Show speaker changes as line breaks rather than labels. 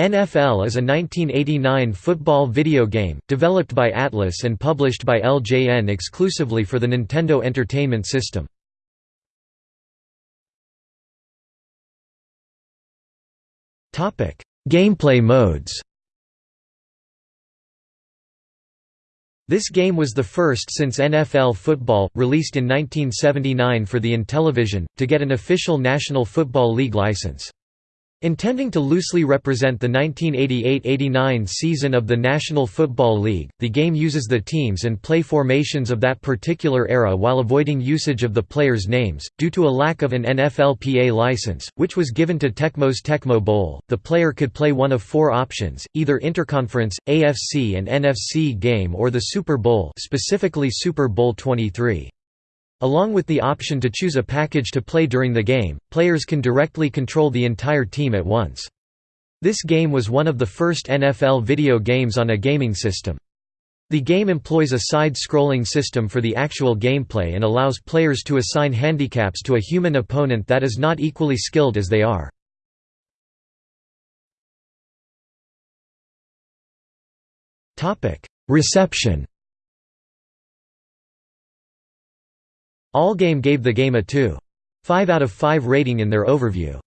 NFL is a 1989 football video game, developed by Atlus and published by LJN exclusively for the Nintendo Entertainment System. Gameplay modes This game was the first since NFL football, released in 1979 for the Intellivision, to get an official National Football League license. Intending to loosely represent the 1988–89 season of the National Football League, the game uses the teams and play formations of that particular era while avoiding usage of the players' names. Due to a lack of an NFLPA license, which was given to Tecmo's Tecmo Bowl, the player could play one of four options, either Interconference, AFC and NFC game or the Super Bowl specifically Super Bowl 23. Along with the option to choose a package to play during the game, players can directly control the entire team at once. This game was one of the first NFL video games on a gaming system. The game employs a side-scrolling system for the actual gameplay and allows players to assign handicaps to a human opponent that is not equally skilled as they are. Reception Allgame gave the game a 2.5 out of 5 rating in their overview.